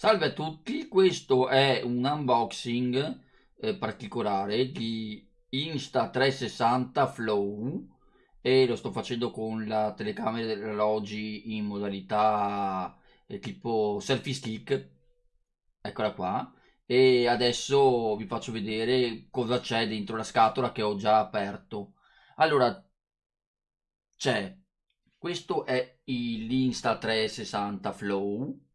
Salve a tutti, questo è un unboxing eh, particolare di Insta360 Flow e lo sto facendo con la telecamera degli orologi in modalità eh, tipo selfie stick, eccola qua, e adesso vi faccio vedere cosa c'è dentro la scatola che ho già aperto. Allora, c'è, questo è l'Insta360 Flow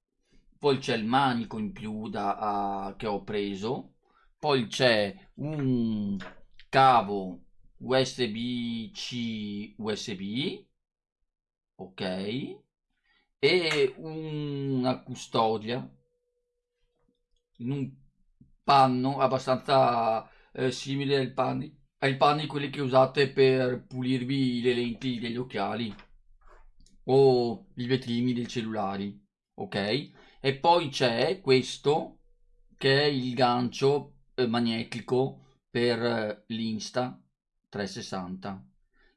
poi c'è il manico in più da, uh, che ho preso, poi c'è un cavo USB-C USB, ok, e una custodia. In un panno abbastanza eh, simile ai panni, ai panni quelli che usate per pulirvi le lenti degli occhiali o i vetrini dei cellulari, ok? E poi c'è questo che è il gancio eh, magnetico per eh, l'Insta 360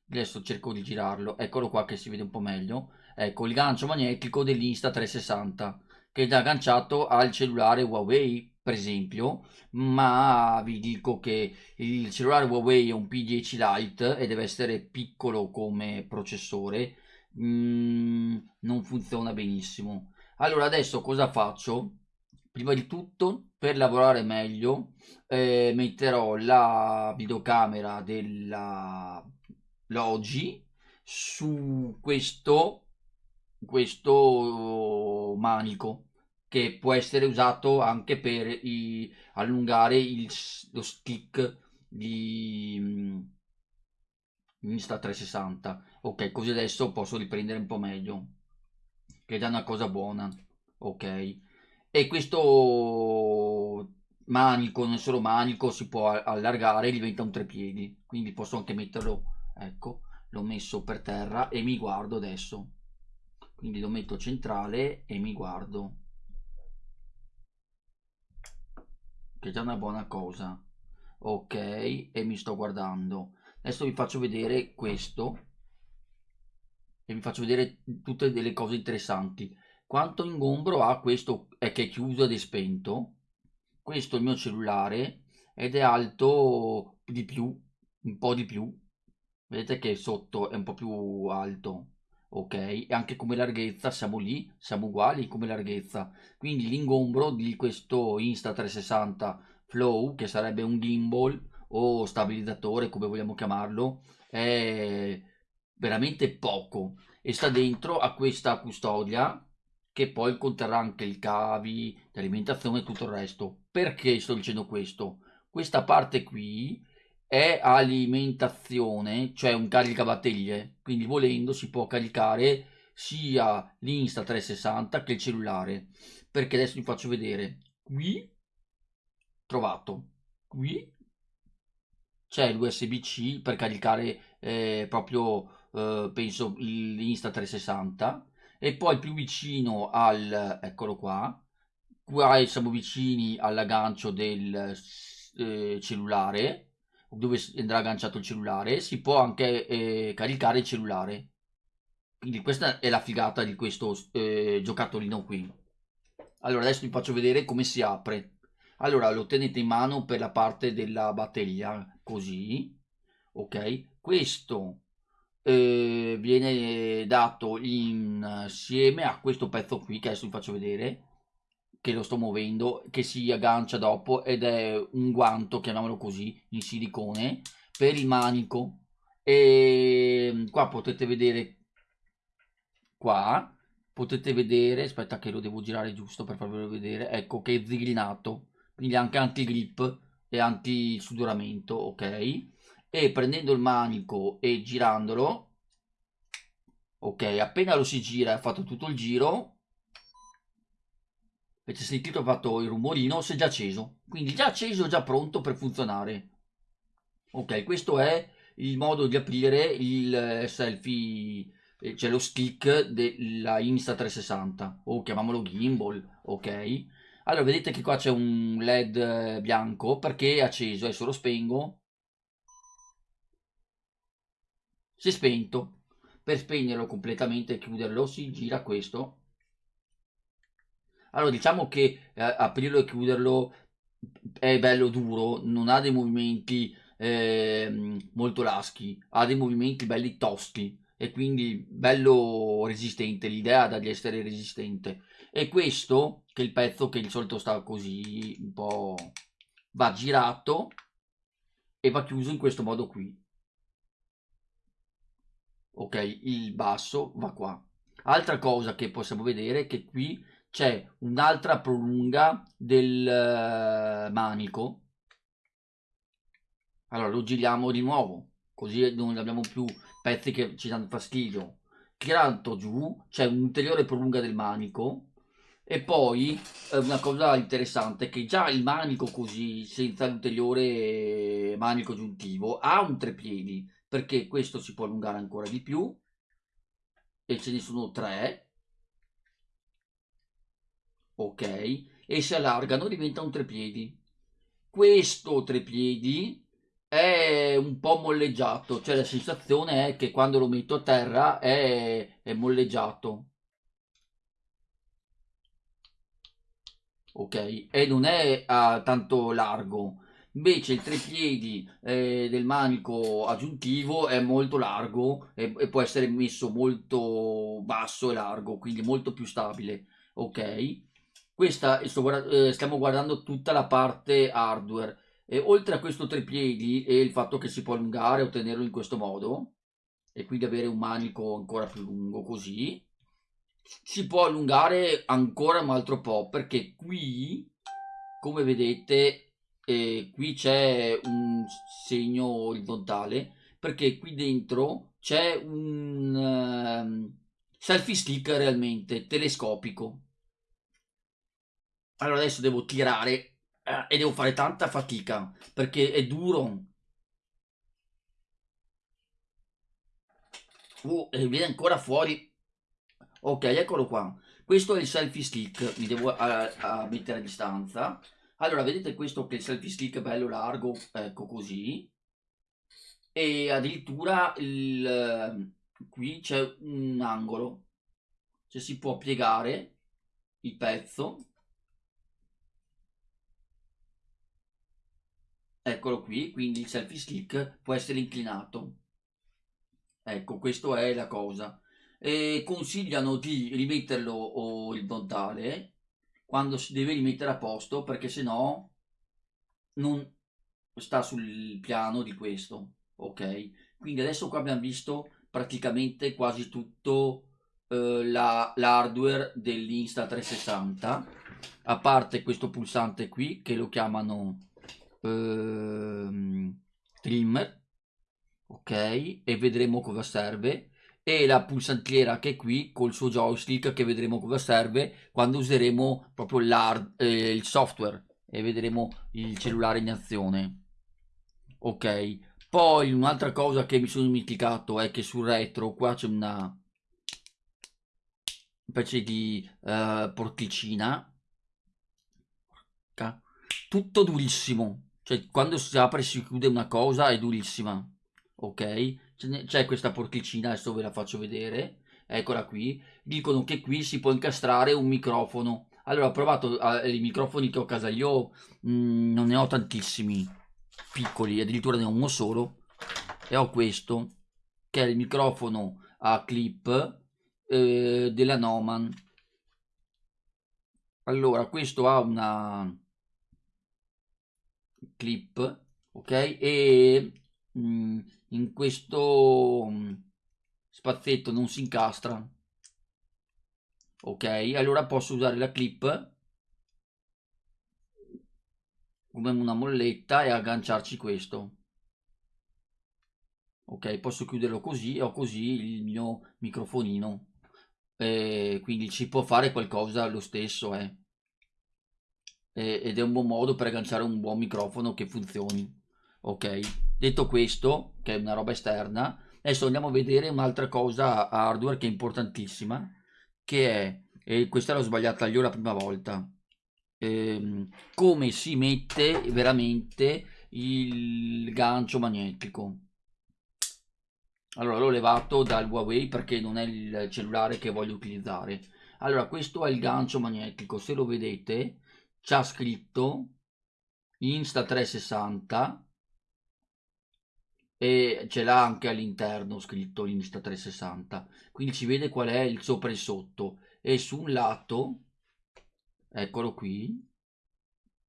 adesso cerco di girarlo. Eccolo qua che si vede un po' meglio. Ecco il gancio magnetico dell'Insta 360 che è agganciato al cellulare Huawei per esempio. Ma vi dico che il cellulare Huawei è un P10 Lite e deve essere piccolo come processore. Mm, non funziona benissimo allora adesso cosa faccio? Prima di tutto per lavorare meglio eh, metterò la videocamera della Logi su questo, questo manico che può essere usato anche per i, allungare il, lo stick di mm, Insta360 ok così adesso posso riprendere un po' meglio che è già una cosa buona, ok? E questo manico, non solo manico, si può allargare e diventa un trepiedi, quindi posso anche metterlo, ecco, l'ho messo per terra e mi guardo adesso. Quindi lo metto centrale e mi guardo. Che è già una buona cosa. Ok, e mi sto guardando. Adesso vi faccio vedere questo e vi faccio vedere tutte delle cose interessanti. Quanto ingombro ha questo è che è chiuso ed è spento. Questo è il mio cellulare ed è alto di più, un po' di più. Vedete che sotto è un po' più alto, ok? E anche come larghezza siamo lì, siamo uguali come larghezza. Quindi l'ingombro di questo Insta360 Flow, che sarebbe un gimbal o stabilizzatore, come vogliamo chiamarlo, è veramente poco e sta dentro a questa custodia che poi conterrà anche i cavi di alimentazione e tutto il resto. Perché sto dicendo questo? Questa parte qui è alimentazione, cioè un caricabatterie, quindi volendo si può caricare sia l'Insta 360 che il cellulare. Perché adesso vi faccio vedere. Qui trovato. Qui c'è l'USB-C per caricare eh, proprio eh, penso l'Insta 360 e poi più vicino al eccolo qua qua siamo vicini all'aggancio del eh, cellulare dove andrà agganciato il cellulare si può anche eh, caricare il cellulare. Quindi questa è la figata di questo eh, giocattolino qui. Allora adesso vi faccio vedere come si apre. Allora lo tenete in mano per la parte della batteria così ok? Questo eh, viene dato insieme a questo pezzo qui che adesso vi faccio vedere che lo sto muovendo che si aggancia dopo ed è un guanto chiamiamolo così in silicone per il manico. E qua potete vedere qua potete vedere aspetta che lo devo girare giusto per farvelo vedere ecco che è zigrinato quindi anche anti grip e anti sudoramento ok? E prendendo il manico e girandolo ok appena lo si gira ha fatto tutto il giro. Avete sentito ha fatto il rumorino si è già acceso. Quindi già acceso già pronto per funzionare. Ok questo è il modo di aprire il selfie eh, cioè lo stick della Insta360 o chiamiamolo gimbal ok? Allora vedete che qua c'è un led bianco perché è acceso? Adesso lo spengo. Si è spento. Per spegnerlo completamente e chiuderlo si gira questo. allora diciamo che eh, aprirlo e chiuderlo è bello duro non ha dei movimenti eh, molto laschi ha dei movimenti belli tosti e quindi bello resistente l'idea da di essere resistente e questo che è il pezzo che di solito sta così un po' va girato e va chiuso in questo modo qui ok il basso va qua. Altra cosa che possiamo vedere è che qui c'è un'altra prolunga del uh, manico. Allora lo giriamo di nuovo così non abbiamo più pezzi che ci danno fastidio. Tirato giù c'è un'ulteriore prolunga del manico e poi eh, una cosa interessante è che già il manico così, senza l'ulteriore manico aggiuntivo, ha un trepiedi, perché questo si può allungare ancora di più, e ce ne sono tre, ok, e si allargano, diventa un trepiedi. Questo trepiedi è un po' molleggiato, cioè la sensazione è che quando lo metto a terra è, è molleggiato ok? E non è uh, tanto largo. Invece il trepiedi eh, del manico aggiuntivo è molto largo e, e, può essere messo molto basso e largo, quindi molto più stabile, ok? Questa guarda eh, stiamo guardando tutta la parte hardware. E oltre a questo trepiedi e il fatto che si può allungare o tenerlo in questo modo, e quindi avere un manico ancora più lungo così, si può allungare ancora un altro po' perché qui come vedete eh, qui c'è un segno orizzontale perché qui dentro c'è un uh, selfie stick realmente telescopico. Allora adesso devo tirare eh, e devo fare tanta fatica perché è duro. Uh, e viene ancora fuori. Ok eccolo qua. Questo è il selfie stick. Mi devo a, a mettere a distanza allora vedete questo che è il selfie stick bello largo ecco così e addirittura il, qui c'è un angolo cioè si può piegare il pezzo. Eccolo qui quindi il selfie stick può essere inclinato. Ecco questo è la cosa. E consigliano di rimetterlo orizzontale quando si deve rimettere a posto perché se no non sta sul piano di questo ok? Quindi adesso qua abbiamo visto praticamente quasi tutto eh, la, l'hardware dell'insta 360 a parte questo pulsante qui che lo chiamano eh, trimmer ok? E vedremo cosa serve e la pulsantiera che è qui col suo joystick che vedremo cosa serve quando useremo proprio eh, il software e vedremo il cellulare in azione. Ok poi un'altra cosa che mi sono dimenticato è che sul retro qua c'è una specie di uh, porticina. Tutto durissimo. Cioè quando si apre e si chiude una cosa è durissima. Ok c'è questa porticina adesso ve la faccio vedere eccola qui. Dicono che qui si può incastrare un microfono. Allora ho provato eh, i microfoni che ho a casa io mh, mm, non ne ho tantissimi piccoli addirittura ne ho uno solo e ho questo che è il microfono a clip eh, della Noman. Allora questo ha una clip ok? E mh, mm, in questo mm, spazietto non si incastra. Ok allora posso usare la clip come una molletta e agganciarci questo. Ok posso chiuderlo così ho così il mio microfonino. E quindi ci può fare qualcosa lo stesso eh. ed è un buon modo per agganciare un buon microfono che funzioni. Ok detto questo che è una roba esterna adesso andiamo a vedere un'altra cosa hardware che è importantissima che è e questa l'ho sbagliata io la prima volta ehm, come si mette veramente il gancio magnetico. Allora l'ho levato dal Huawei perché non è il cellulare che voglio utilizzare. Allora questo è il gancio magnetico se lo vedete c'ha scritto Insta360 e ce l'ha anche all'interno scritto l'Insta360 quindi ci vede qual è il sopra e il sotto. E su un lato eccolo qui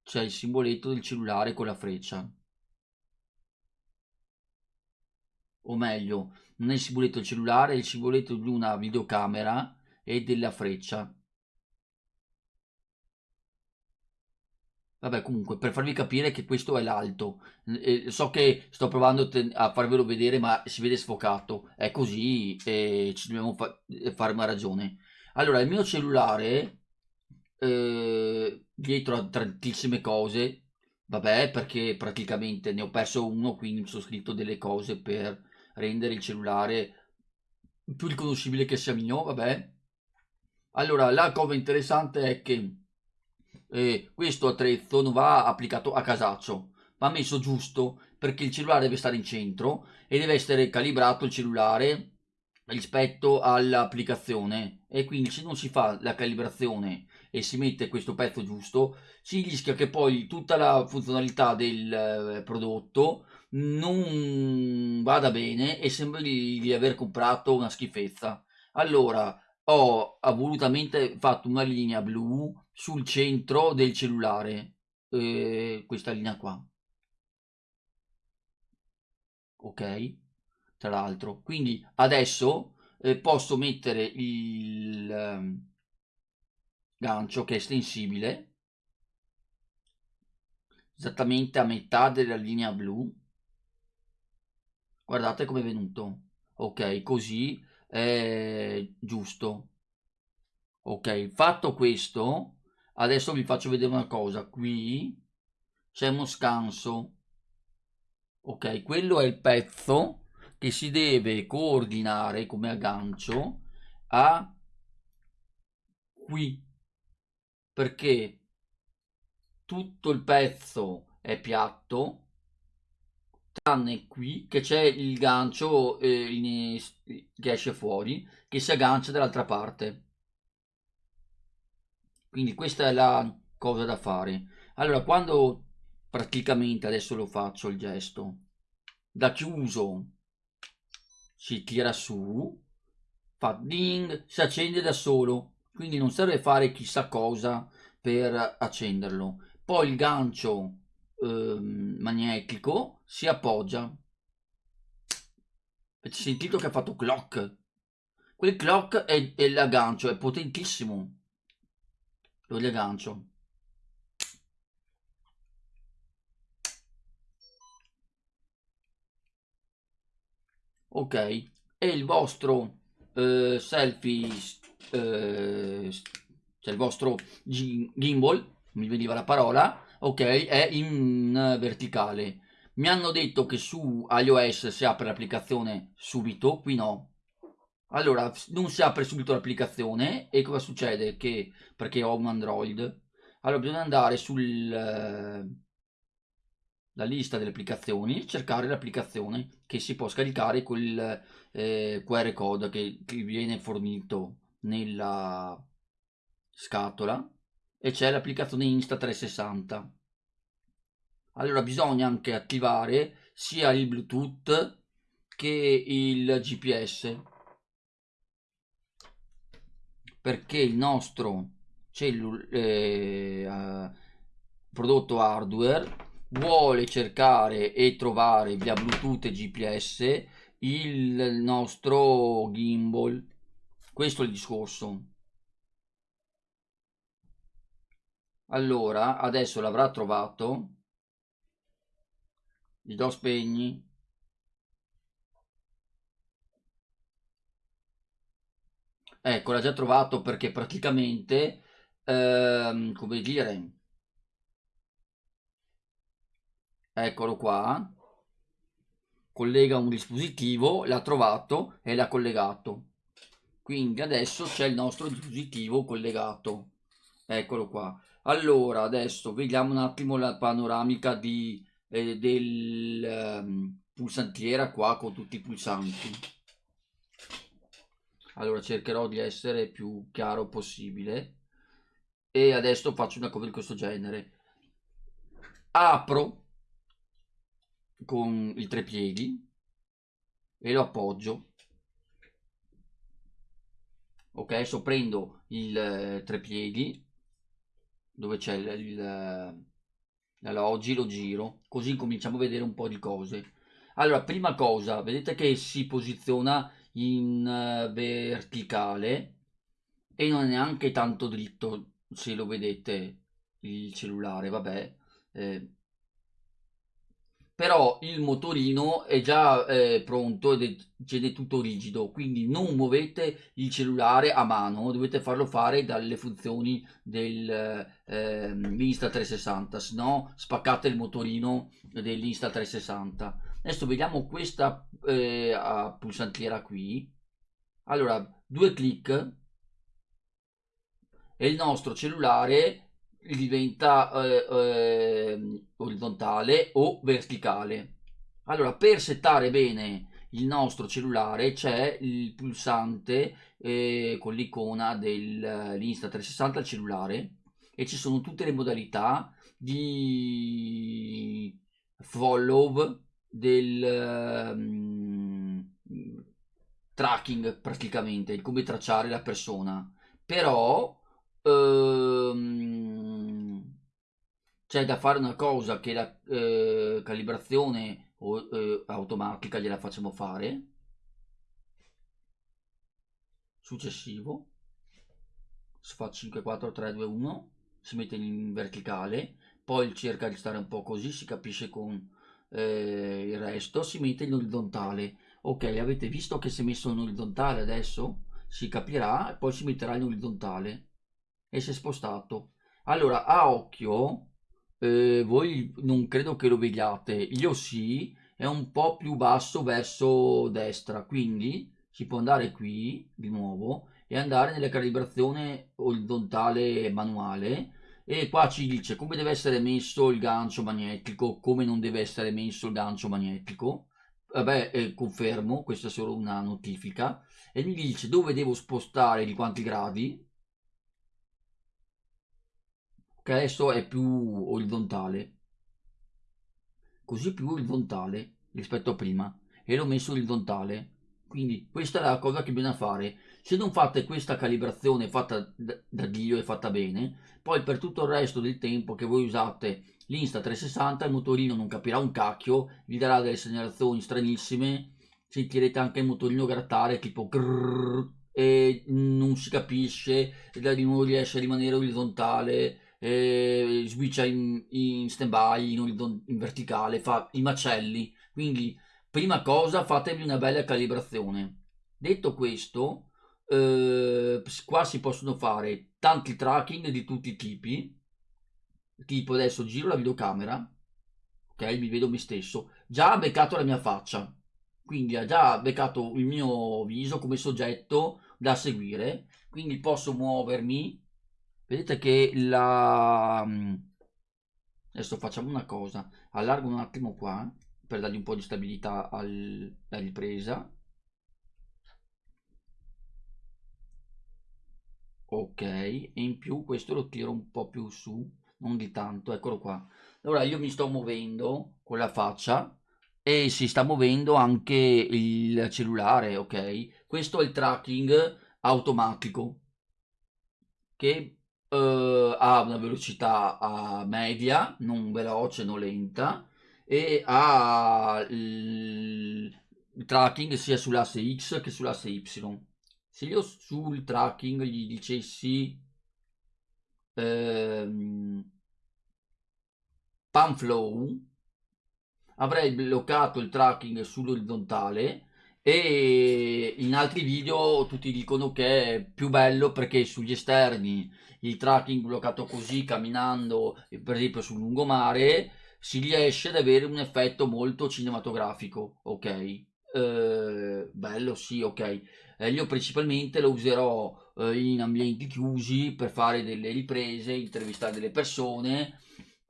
c'è il simboletto del cellulare con la freccia. O meglio non è il simboletto del cellulare è il simboletto di una videocamera e della freccia Vabbè, comunque, per farvi capire che questo è l'alto. So che sto provando a farvelo vedere, ma si vede sfocato. È così e ci dobbiamo fa fare una ragione. Allora, il mio cellulare, eh, dietro a tantissime cose, vabbè, perché praticamente ne ho perso uno, quindi mi sono scritto delle cose per rendere il cellulare più riconoscibile che sia mio, vabbè. Allora, la cosa interessante è che eh, questo attrezzo non va applicato a casaccio, va messo giusto perché il cellulare deve stare in centro e deve essere calibrato il cellulare rispetto all'applicazione. E quindi se non si fa la calibrazione e si mette questo pezzo giusto si rischia che poi tutta la funzionalità del eh, prodotto non vada bene e sembri di aver comprato una schifezza. Allora ho volutamente fatto una linea blu sul centro del cellulare eh, questa linea qua. Ok tra l'altro. Quindi adesso eh, posso mettere il eh, gancio che è estensibile esattamente a metà della linea blu. Guardate come è venuto. Ok così è giusto. Ok fatto questo adesso vi faccio vedere una cosa qui c'è uno scanso ok? Quello è il pezzo che si deve coordinare come aggancio a qui perché tutto il pezzo è piatto tranne qui che c'è il gancio eh, che esce fuori che si aggancia dall'altra parte quindi questa è la cosa da fare. Allora quando praticamente adesso lo faccio il gesto da chiuso si tira su fa ding si accende da solo. Quindi non serve fare chissà cosa per accenderlo. Poi il gancio eh, magnetico si appoggia. Avete sentito che ha fatto clock? Quel clock è, è l'aggancio è potentissimo lo riaggancio. Ok. E il vostro eh, selfie eh, cioè il vostro gimbal mi veniva la parola ok è in verticale. Mi hanno detto che su iOS si apre l'applicazione subito qui no allora, non si apre subito l'applicazione e cosa succede? Che, perché ho un Android, allora bisogna andare sulla eh, lista delle applicazioni, cercare l'applicazione che si può scaricare quel eh, QR code che, che viene fornito nella scatola e c'è l'applicazione Insta360. Allora bisogna anche attivare sia il Bluetooth che il GPS perché il nostro eh, prodotto hardware vuole cercare e trovare via Bluetooth e GPS il nostro gimbal. Questo è il discorso. Allora, adesso l'avrà trovato. Gli do spegni. Ecco, l'ha già trovato perché praticamente, ehm, come dire, eccolo qua, collega un dispositivo, l'ha trovato e l'ha collegato. Quindi adesso c'è il nostro dispositivo collegato. Eccolo qua. Allora, adesso vediamo un attimo la panoramica di, eh, del um, pulsantiera qua con tutti i pulsanti allora cercherò di essere più chiaro possibile. E adesso faccio una cosa di questo genere. Apro con i tre piedi e lo appoggio. Ok? Adesso prendo il eh, tre piedi dove c'è il, il allora oggi lo giro così cominciamo a vedere un po' di cose. Allora prima cosa vedete che si posiziona in uh, verticale e non è neanche tanto dritto se lo vedete il cellulare vabbè eh, però il motorino è già eh, pronto ed è, tutto rigido quindi non muovete il cellulare a mano dovete farlo fare dalle funzioni dell'Insta eh, 360 se no spaccate il motorino dell'Insta 360 adesso vediamo questa eh, pulsantiera qui. Allora due clic e il nostro cellulare diventa eh, eh, orizzontale o verticale. Allora, per settare bene il nostro cellulare c'è il pulsante eh, con l'icona dell'Insta360 al cellulare. E ci sono tutte le modalità di follow del um, tracking praticamente, di come tracciare la persona. Però ehm, c'è da fare una cosa che la eh, calibrazione o, eh, automatica gliela facciamo fare successivo si fa 5 4 3 2 1 si mette in verticale poi cerca di stare un po' così si capisce con eh, il resto si mette in orizzontale ok avete visto che si è messo in orizzontale adesso? Si capirà e poi si metterà in orizzontale e si è spostato. Allora, a occhio, eh, voi non credo che lo vediate, io sì, è un po' più basso verso destra, quindi si può andare qui di nuovo e andare nella calibrazione orizzontale manuale e qua ci dice come deve essere messo il gancio magnetico, come non deve essere messo il gancio magnetico. Vabbè, eh, confermo, questa è solo una notifica. E mi dice dove devo spostare di quanti gradi, che adesso è più orizzontale. Così più orizzontale rispetto a prima. E l'ho messo orizzontale. Quindi questa è la cosa che bisogna fare se non fate questa calibrazione fatta da Dio e fatta bene poi per tutto il resto del tempo che voi usate l'insta 360 il motorino non capirà un cacchio vi darà delle segnalazioni stranissime sentirete anche il motorino grattare tipo grrr, e non si capisce e nuovo riesce a rimanere orizzontale eh, switcha in, in stand by, in, in verticale, fa i macelli. Quindi, prima cosa, fatevi una bella calibrazione. Detto questo, eh, qua si possono fare tanti tracking di tutti i tipi. Tipo adesso giro la videocamera, ok, mi vedo me stesso. Già ha beccato la mia faccia, quindi ha già beccato il mio viso come soggetto da seguire. Quindi posso muovermi vedete che la mm, adesso facciamo una cosa allargo un attimo qua per dargli un po' di stabilità alla ripresa ok e in più questo lo tiro un po' più su non di tanto eccolo qua allora io mi sto muovendo con la faccia e si sta muovendo anche il cellulare ok questo è il tracking automatico che uh, ha una velocità media, non veloce, non lenta, e ha il tracking sia sull'asse X che sull'asse Y. Se io sul tracking gli dicessi ehm, Panflow, avrei bloccato il tracking sull'orizzontale e in altri video tutti dicono che è più bello perché sugli esterni il tracking bloccato così camminando per esempio sul lungomare si riesce ad avere un effetto molto cinematografico ok eh, bello sì ok. Eh, io principalmente lo userò eh, in ambienti chiusi per fare delle riprese intervistare delle persone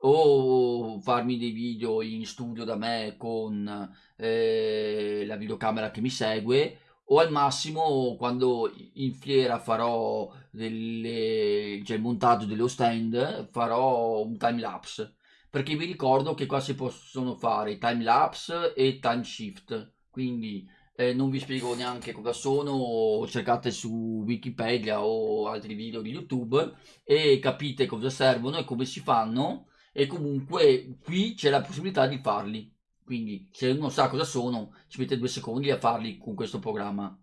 o farmi dei video in studio da me con eh, la videocamera che mi segue o al massimo quando in fiera farò delle, cioè il montaggio dello stand farò un time lapse. Perché vi ricordo che qua si possono fare time lapse e time shift quindi eh, non vi spiego neanche cosa sono cercate su wikipedia o altri video di youtube e capite cosa servono e come si fanno. E comunque qui c'è la possibilità di farli. Quindi se uno sa cosa sono ci mette due secondi a farli con questo programma.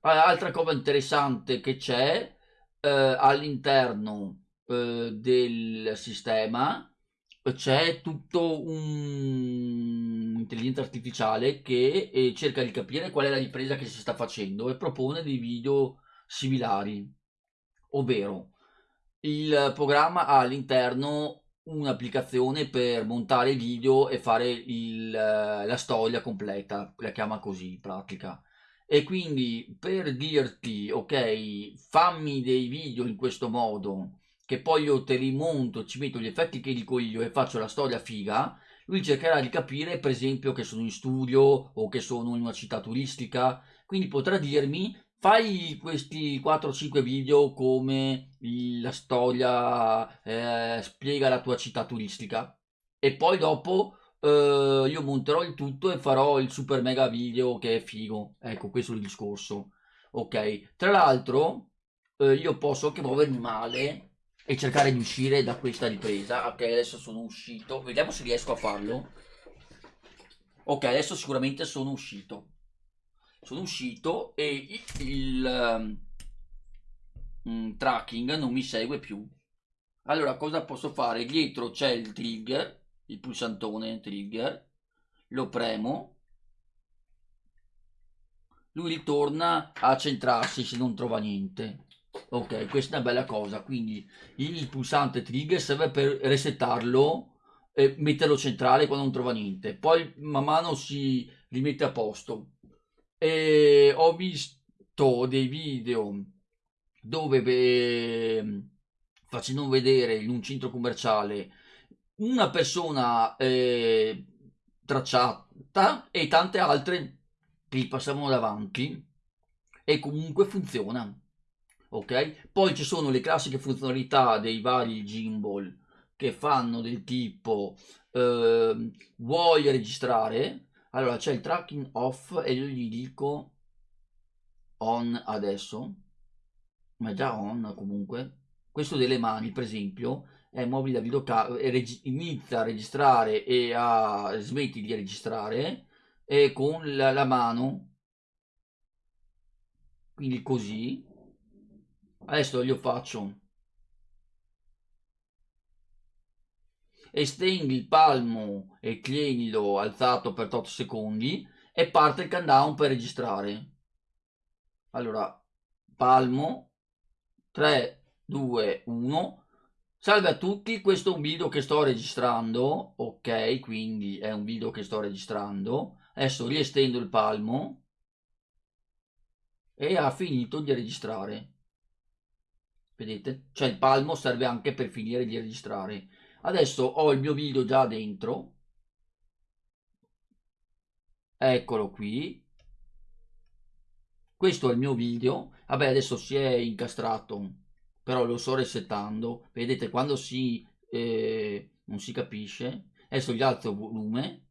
Altra cosa interessante che c'è eh, all'interno eh, del sistema c'è tutto un'intelligenza artificiale che eh, cerca di capire qual è la ripresa che si sta facendo e propone dei video similari ovvero il programma ha all'interno un'applicazione per montare video e fare il, la storia completa, la chiama così in pratica. E quindi per dirti, ok, fammi dei video in questo modo, che poi io te li monto, ci metto gli effetti che dico io e faccio la storia figa, lui cercherà di capire, per esempio, che sono in studio o che sono in una città turistica, quindi potrà dirmi fai questi 4-5 video come la storia eh, spiega la tua città turistica e poi dopo eh, io monterò il tutto e farò il super mega video che è figo. Ecco questo è il discorso. Ok. Tra l'altro eh, io posso anche muovermi male e cercare di uscire da questa ripresa. Ok adesso sono uscito. Vediamo se riesco a farlo. Ok adesso sicuramente sono uscito. Sono uscito e il, um, tracking non mi segue più. Allora cosa posso fare? Dietro c'è il trigger il pulsantone trigger. Lo premo. Lui ritorna a centrarsi se non trova niente ok questa è una bella cosa. Quindi il pulsante trigger serve per resettarlo e metterlo centrale quando non trova niente. Poi man mano si rimette a posto. E ho visto dei video dove beh, facendo vedere in un centro commerciale una persona eh, tracciata e tante altre che passavano davanti e comunque funziona ok? Poi ci sono le classiche funzionalità dei vari gimbal che fanno del tipo eh, vuoi registrare? Allora c'è il tracking off e io gli dico on adesso ma già on comunque. Questo delle mani per esempio è mobile da videocamera inizia a registrare e a smetti di registrare e con la, la mano. Quindi così adesso io faccio estendi il palmo e tienilo alzato per 8 secondi e parte il countdown per registrare. Allora, palmo, 3, 2, 1. Salve a tutti, questo è un video che sto registrando, ok, quindi è un video che sto registrando. Adesso riestendo il palmo e ha finito di registrare. Vedete? Cioè il palmo serve anche per finire di registrare. Adesso ho il mio video già dentro. Eccolo qui. Questo è il mio video. Vabbè adesso si è incastrato però lo sto resettando. Vedete quando si eh, non si capisce adesso gli alzo volume.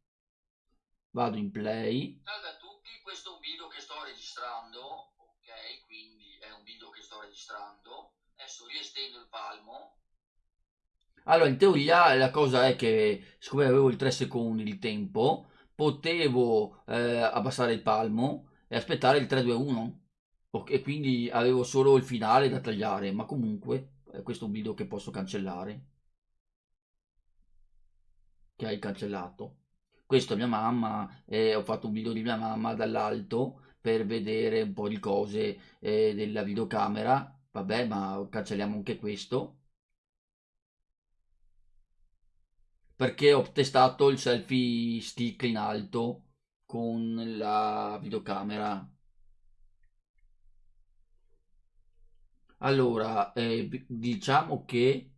Vado in play. Salve a tutti questo è un video che sto registrando ok? Quindi è un video che sto registrando adesso riestendo il palmo allora, in teoria la cosa è che, siccome avevo il 3 secondi di tempo, potevo eh, abbassare il palmo e aspettare il 3-2-1 e quindi avevo solo il finale da tagliare, ma comunque eh, questo è un video che posso cancellare. Che hai cancellato. Questo è mia mamma, eh, ho fatto un video di mia mamma dall'alto per vedere un po' di cose eh, della videocamera. Vabbè, ma cancelliamo anche questo. perché ho testato il selfie stick in alto con la videocamera allora eh, diciamo che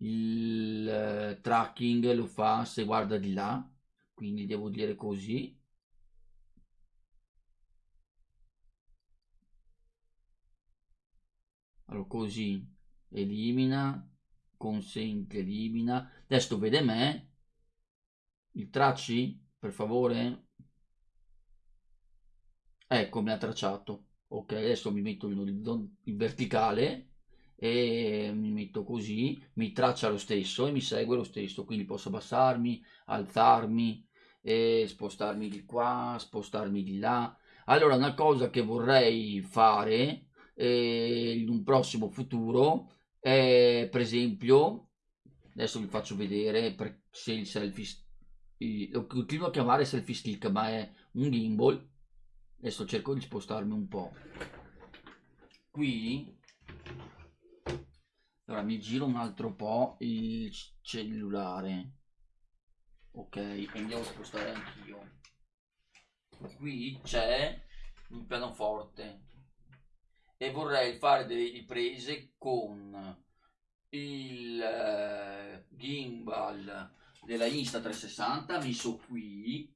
il eh, tracking lo fa se guarda di là quindi devo dire così allora così elimina consente elimina. Adesso vede me. Il tracci per favore? Ecco mi ha tracciato. Ok adesso mi metto in, in verticale e mi metto così. Mi traccia lo stesso e mi segue lo stesso. Quindi posso abbassarmi alzarmi e spostarmi di qua spostarmi di là. Allora una cosa che vorrei fare eh, in un prossimo futuro è per esempio adesso vi faccio vedere se il selfie lo continuo a chiamare selfie stick ma è un gimbal. Adesso cerco di spostarmi un po' qui allora mi giro un altro po' il cellulare. Ok andiamo a spostare anch'io. Qui c'è un pianoforte e vorrei fare delle riprese con il uh, gimbal della Insta360 messo qui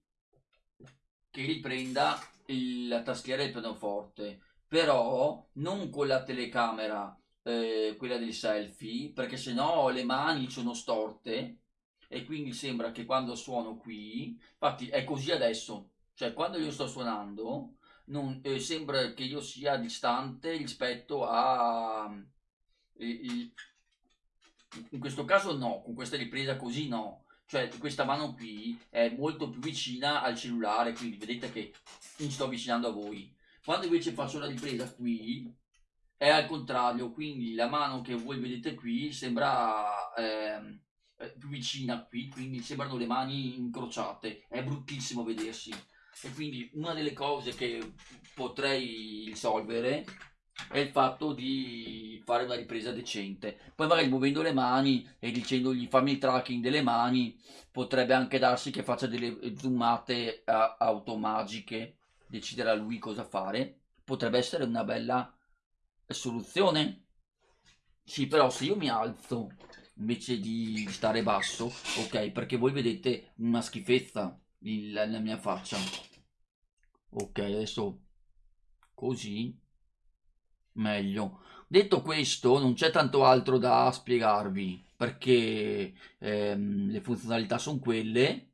che riprenda il, la tastiera del pianoforte però non con la telecamera eh, quella del selfie perché se no le mani sono storte e quindi sembra che quando suono qui infatti è così adesso cioè quando io sto suonando non, eh, sembra che io sia distante rispetto a eh, il, in questo caso no con questa ripresa così no. Cioè questa mano qui è molto più vicina al cellulare quindi vedete che mi sto avvicinando a voi. Quando invece faccio la ripresa qui è al contrario quindi la mano che voi vedete qui sembra eh, più vicina qui quindi sembrano le mani incrociate. È bruttissimo vedersi e quindi una delle cose che potrei risolvere è il fatto di fare una ripresa decente. Poi magari muovendo le mani e dicendogli fammi il tracking delle mani potrebbe anche darsi che faccia delle zoomate automagiche deciderà lui cosa fare. Potrebbe essere una bella soluzione. Sì però se io mi alzo invece di stare basso ok perché voi vedete una schifezza la mia faccia. Ok adesso così meglio. Detto questo non c'è tanto altro da spiegarvi perché ehm, le funzionalità sono quelle.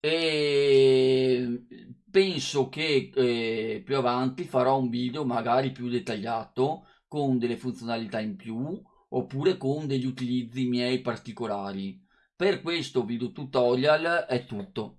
E penso che eh, più avanti farò un video magari più dettagliato con delle funzionalità in più oppure con degli utilizzi miei particolari per questo video tutorial è tutto